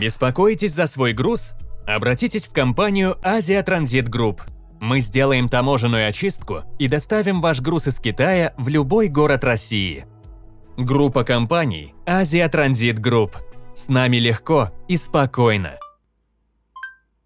Беспокоитесь за свой груз? Обратитесь в компанию Азия Транзит Групп. Мы сделаем таможенную очистку и доставим ваш груз из Китая в любой город России. Группа компаний Азия Транзит Групп. С нами легко и спокойно.